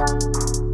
Música